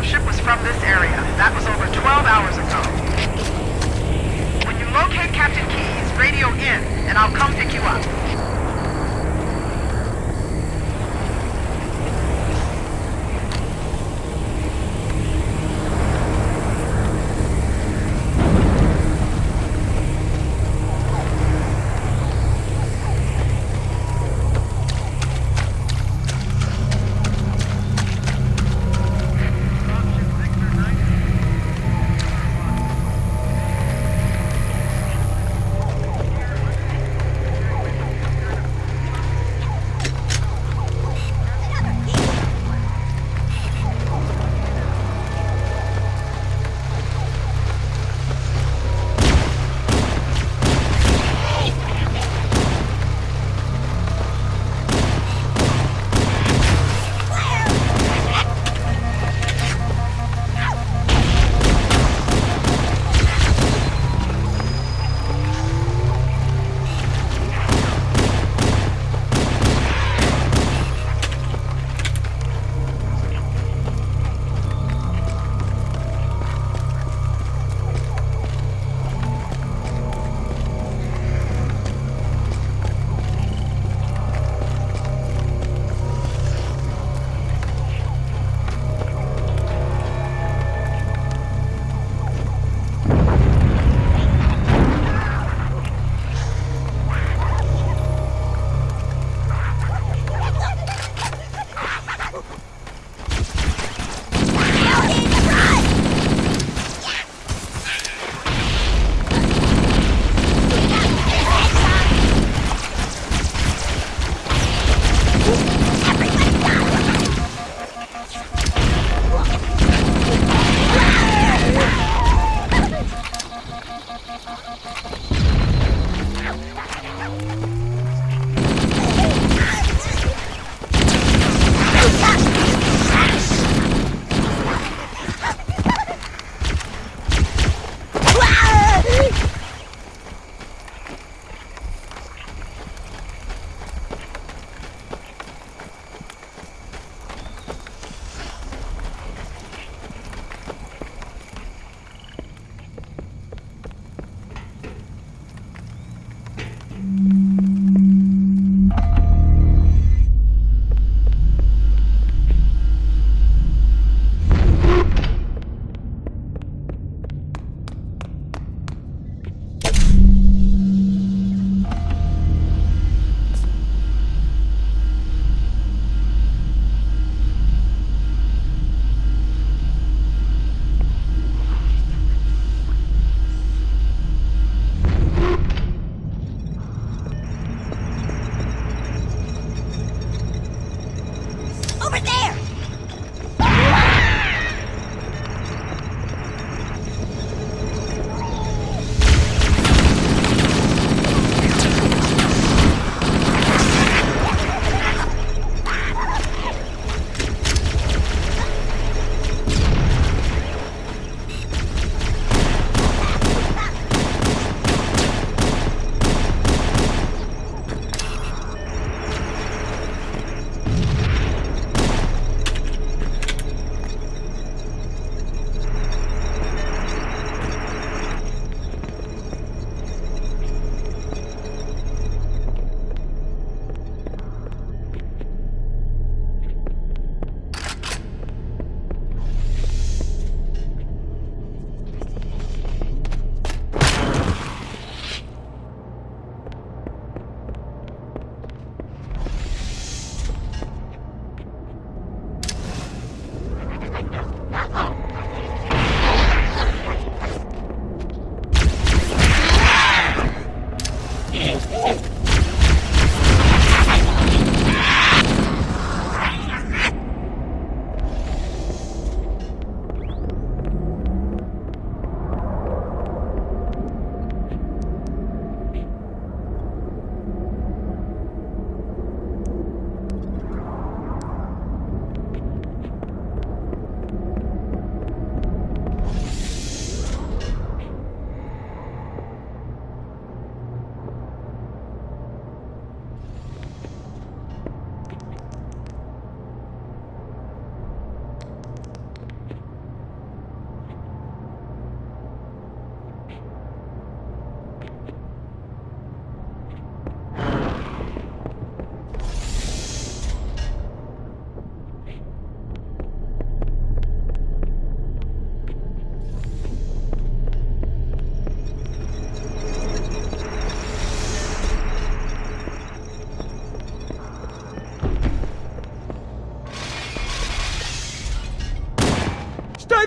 dropship was from this area. That was over 12 hours ago. When you locate Captain Keyes, radio in, and I'll come pick you up.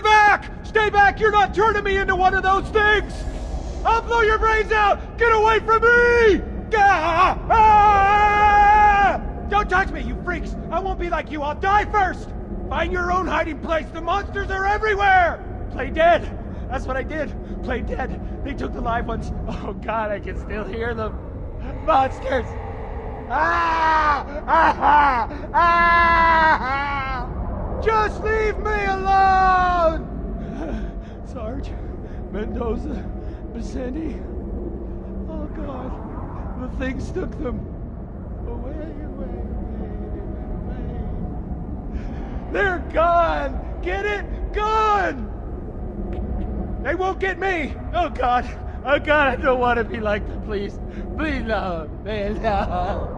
Back! Stay back! You're not turning me into one of those things! I'll blow your brains out! Get away from me! Ah! Ah! Don't touch me, you freaks! I won't be like you, I'll die first! Find your own hiding place, the monsters are everywhere! Play dead! That's what I did. Play dead. They took the live ones. Oh god, I can still hear them. Monsters! Ah! Ah! Ah! Just leave me alone! Sarge, Mendoza, Vicente. Oh God, the things took them away, away, away, away. They're gone! Get it? Gone! They won't get me! Oh God! Oh God, I don't want to be like them, please. Please, no. Please, no.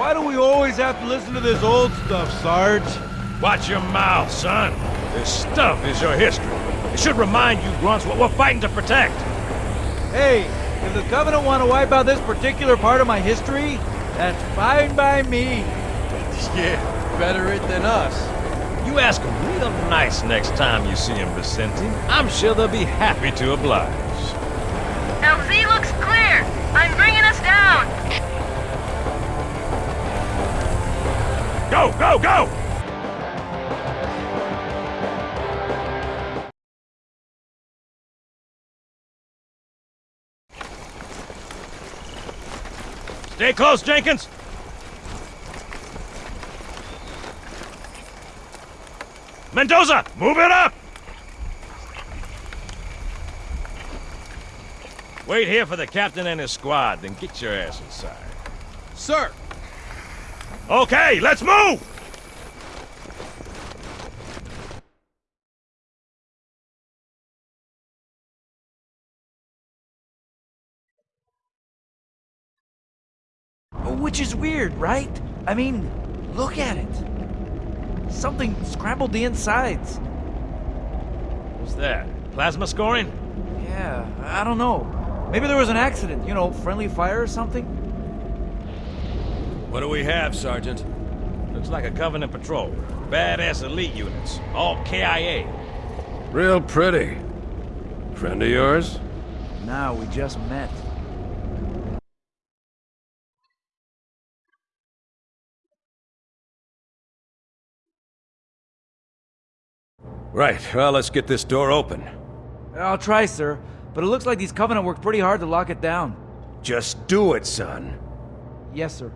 Why do we always have to listen to this old stuff, Sarge? Watch your mouth, son. This stuff is your history. It should remind you grunts what we're fighting to protect. Hey, if the Covenant want to wipe out this particular part of my history, that's fine by me. Yeah, better it than us. You ask them real nice next time you see them, Vicente. I'm sure they'll be happy to oblige. LZ looks clear. I'm bringing us down. Go, go, go! Stay close, Jenkins! Mendoza, move it up! Wait here for the captain and his squad, then get your ass inside. Sir! Okay, let's move! Which is weird, right? I mean, look at it. Something scrambled the insides. What's that? Plasma scoring? Yeah, I don't know. Maybe there was an accident, you know, friendly fire or something? What do we have, Sergeant? Looks like a Covenant patrol. Badass elite units. All KIA. Real pretty. Friend of yours? Now we just met. Right, well, let's get this door open. I'll try, sir. But it looks like these Covenant worked pretty hard to lock it down. Just do it, son. Yes, sir.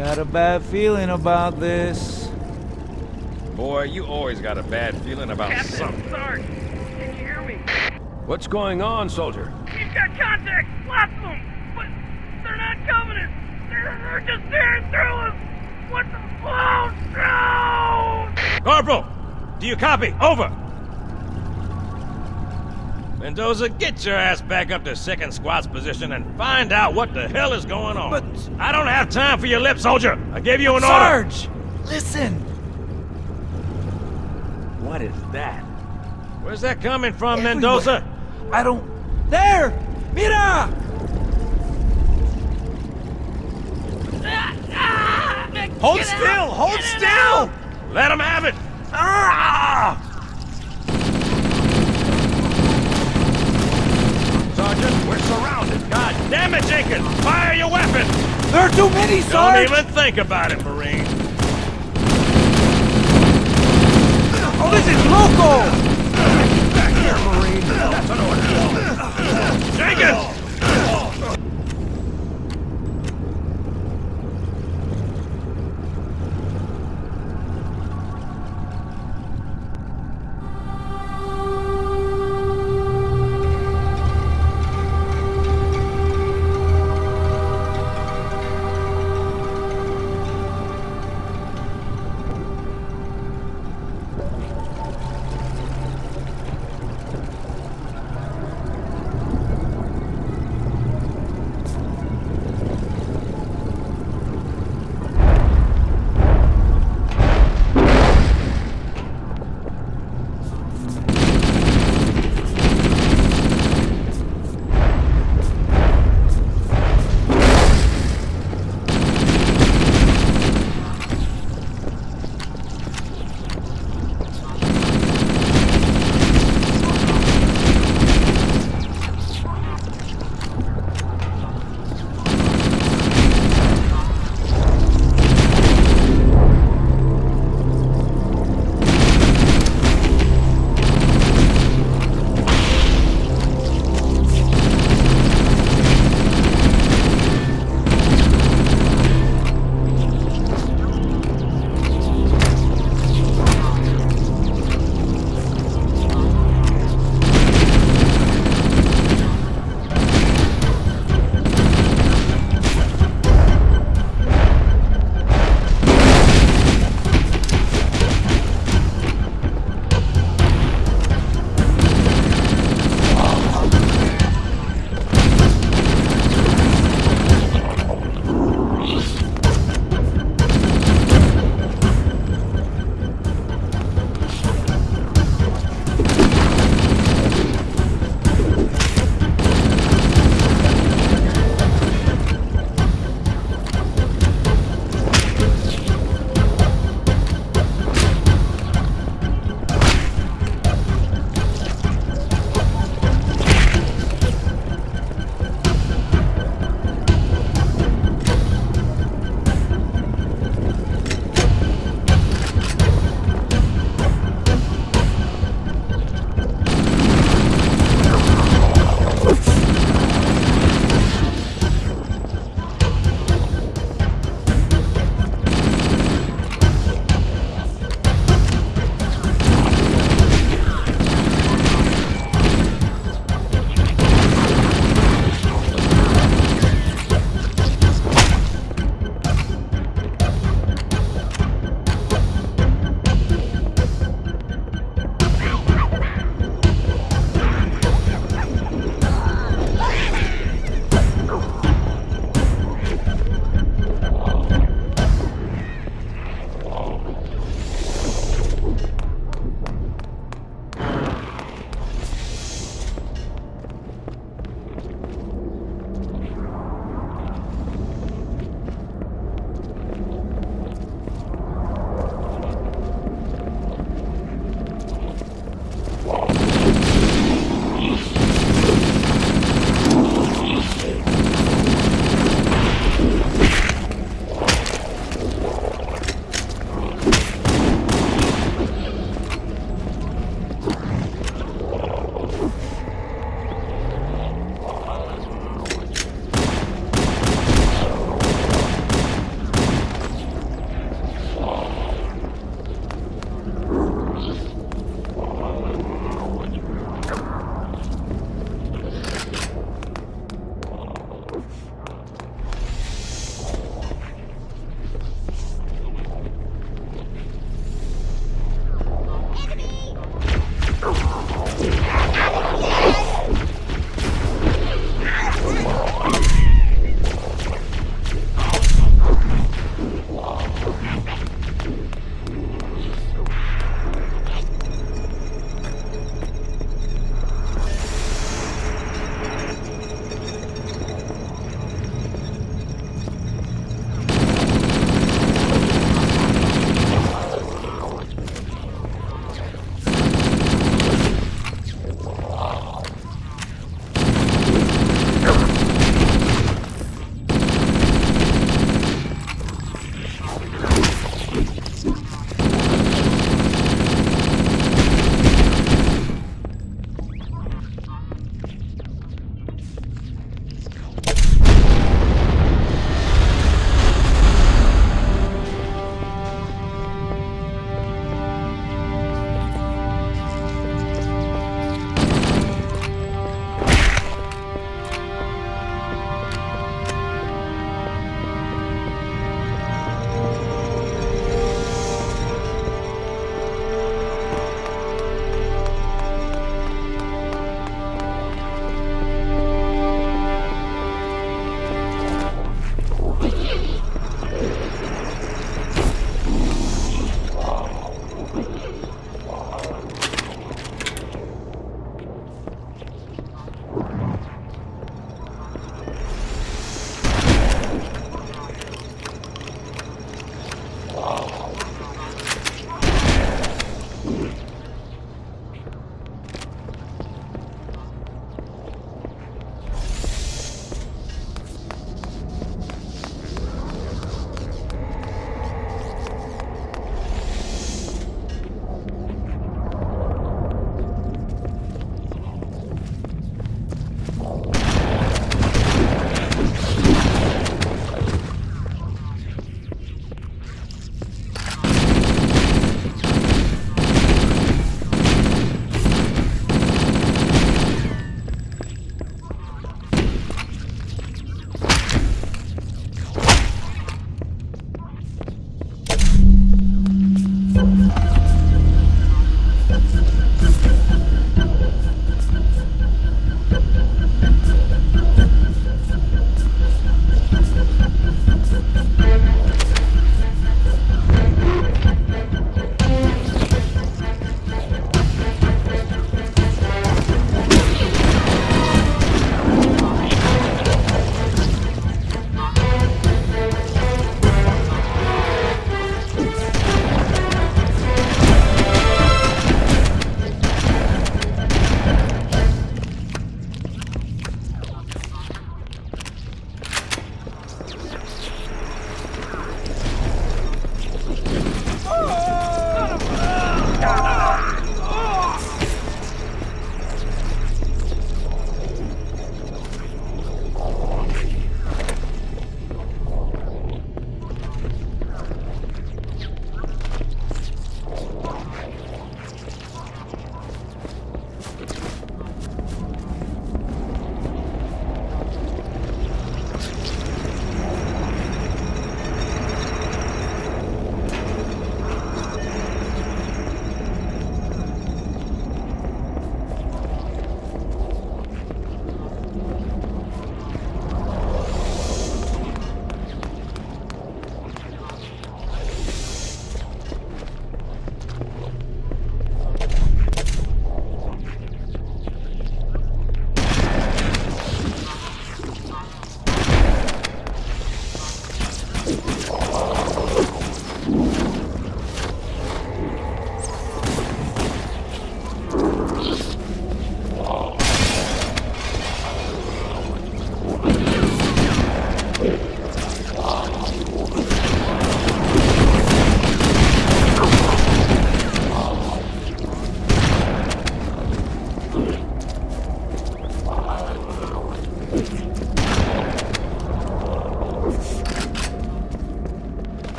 Got a bad feeling about this. Boy, you always got a bad feeling about Captain, something. Sarge, can you hear me? What's going on, soldier? We've got contact, lots of them, but they're not Covenant. They're, they're just staring through us. What the? Oh no! Corporal, do you copy? Over. Mendoza, get your ass back up to second squad's position and find out what the hell is going on. But- I don't have time for your lip, soldier. I gave you an order. Sarge! Listen! What is that? Where's that coming from, Everywhere. Mendoza? I don't. There! Mira! Hold still! Hold still! Let him have it. Ah! Sergeant, we're surrounded. God Jenkins! Fire your weapon! There are too many, Don't even think about it, Marine. Oh, this is local! Jenkins!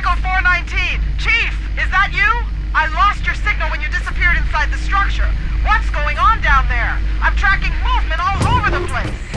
Echo 419. Chief, is that you? I lost your signal when you disappeared inside the structure. What's going on down there? I'm tracking movement all over the place.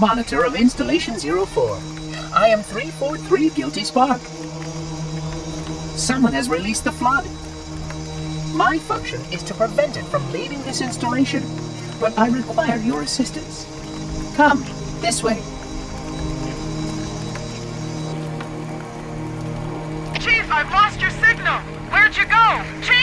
Monitor of Installation 04. I am 343 Guilty Spark. Someone has released the flood. My function is to prevent it from leaving this installation, but I require your assistance. Come, this way. Chief, I've lost your signal. Where'd you go? Chief!